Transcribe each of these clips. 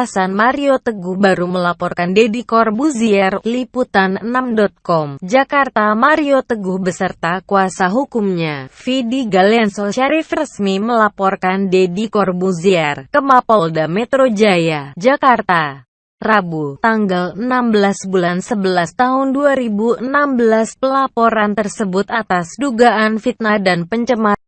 alasan Mario Teguh baru melaporkan Deddy Corbuzier, Liputan 6.com, Jakarta Mario Teguh beserta kuasa hukumnya, Vidi Galenso Syarif resmi melaporkan Deddy Corbuzier ke Mapolda Metro Jaya, Jakarta. Rabu, tanggal 16 bulan 11 tahun 2016 pelaporan tersebut atas dugaan fitnah dan pencemaran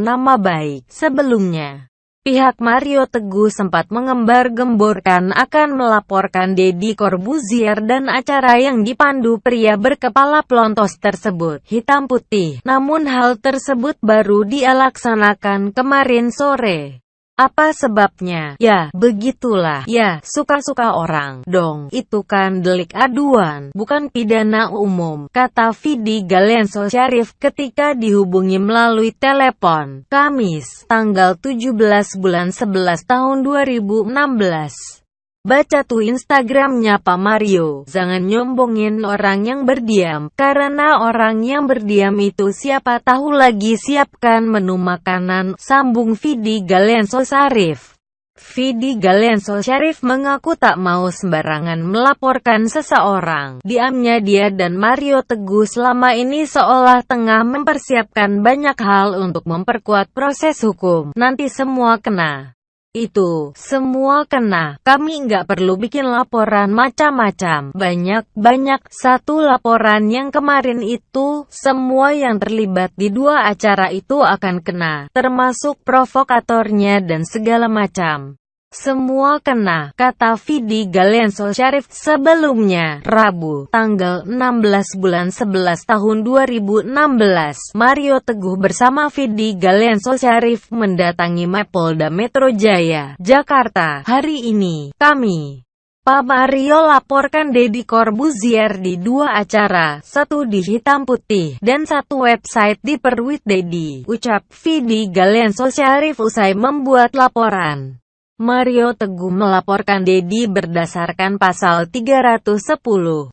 nama baik. Sebelumnya, pihak Mario Teguh sempat mengembar-gemborkan akan melaporkan Deddy Corbuzier dan acara yang dipandu pria berkepala pelontos tersebut, hitam putih. Namun hal tersebut baru dia laksanakan kemarin sore. Apa sebabnya? Ya, begitulah. Ya, suka-suka orang. Dong, itu kan delik aduan, bukan pidana umum, kata Vidi Galenso Syarif ketika dihubungi melalui telepon. Kamis, tanggal 17 bulan 11 tahun 2016. Baca tuh Instagramnya Pak Mario. Jangan nyombongin orang yang berdiam, karena orang yang berdiam itu siapa tahu lagi siapkan menu makanan, sambung Vidi Galenso Sarif. Vidi Galenso Syarif mengaku tak mau sembarangan melaporkan seseorang. Diamnya dia dan Mario Teguh selama ini seolah tengah mempersiapkan banyak hal untuk memperkuat proses hukum. Nanti semua kena itu, semua kena. Kami nggak perlu bikin laporan macam-macam. Banyak-banyak. Satu laporan yang kemarin itu, semua yang terlibat di dua acara itu akan kena. Termasuk provokatornya dan segala macam. Semua kena, kata Vidi Galenso Syarif sebelumnya, Rabu, tanggal 16 bulan 11 tahun 2016. Mario Teguh bersama Vidi Galenso Syarif mendatangi Mapolda Metro Jaya, Jakarta. Hari ini, kami Pak Mario laporkan Deddy Corbuzier di dua acara, satu di hitam putih, dan satu website di Perwit Dedi, ucap Vidi Galenso Syarif usai membuat laporan. Mario Teguh melaporkan Dedi berdasarkan pasal 310, 311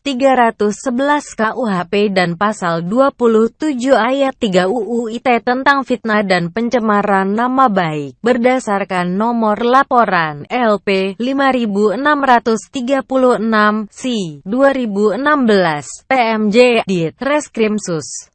KUHP dan pasal 27 ayat 3 UU ITE tentang fitnah dan pencemaran nama baik, berdasarkan nomor laporan LP 5636 C 2016 PMJ Dit Reskrimsus.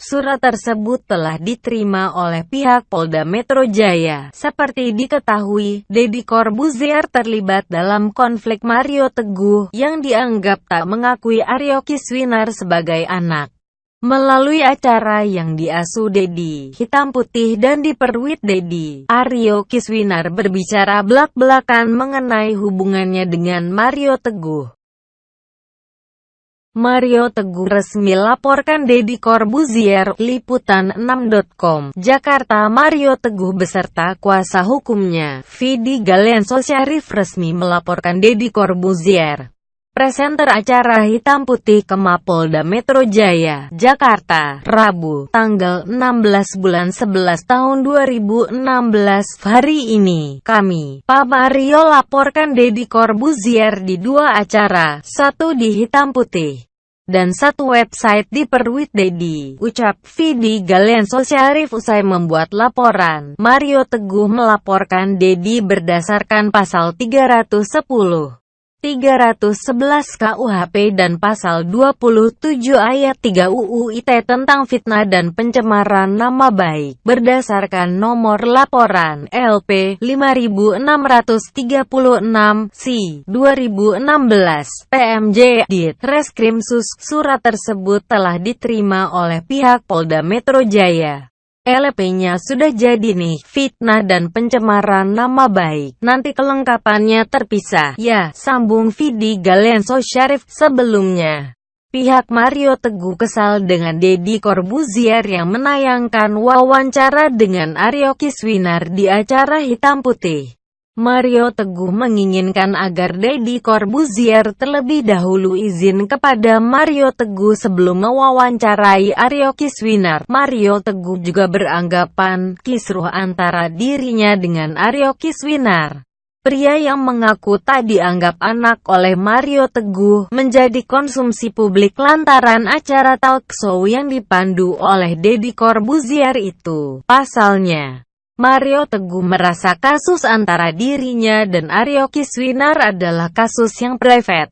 Surat tersebut telah diterima oleh pihak Polda Metro Jaya. Seperti diketahui, Deddy Corbuzier terlibat dalam konflik Mario Teguh yang dianggap tak mengakui Aryo Kiswinar sebagai anak. Melalui acara yang diasuh Dedi, hitam putih dan diperwit Dedi, Aryo Kiswinar berbicara belak-belakan mengenai hubungannya dengan Mario Teguh. Mario Teguh resmi laporkan Deddy Corbuzier, Liputan 6.com, Jakarta Mario Teguh beserta kuasa hukumnya, Vidi Galenso Syarif resmi melaporkan Deddy Corbuzier. Presenter acara Hitam Putih ke Mapolda Metro Jaya, Jakarta, Rabu, tanggal 16 bulan 11 tahun 2016. Hari ini, kami, Pak Mario laporkan Deddy Corbuzier di dua acara, satu di Hitam Putih dan satu website di Perwit Dedi, ucap Vidi Galenso Syarif usai membuat laporan. Mario Teguh melaporkan Dedi berdasarkan pasal 310. 311 KUHP dan pasal 27 ayat 3 UU ITE tentang fitnah dan pencemaran nama baik. Berdasarkan nomor laporan LP 5636 C 2016 PMJ Dit Reskrimsus surat tersebut telah diterima oleh pihak Polda Metro Jaya LP-nya sudah jadi nih, fitnah dan pencemaran nama baik. Nanti kelengkapannya terpisah. Ya, sambung Vidi Galenso Syarif sebelumnya. Pihak Mario Teguh kesal dengan Deddy Corbuzier yang menayangkan wawancara dengan Aryo Kiswinar di acara Hitam Putih. Mario Teguh menginginkan agar Deddy Corbuzier terlebih dahulu izin kepada Mario Teguh sebelum mewawancarai Aryo Kiswinar. Mario Teguh juga beranggapan kisruh antara dirinya dengan Aryo Kiswinar. Pria yang mengaku tak dianggap anak oleh Mario Teguh menjadi konsumsi publik lantaran acara talk show yang dipandu oleh Deddy Corbuzier itu. Pasalnya, Mario Teguh merasa kasus antara dirinya dan Aryo Kiswinar adalah kasus yang private.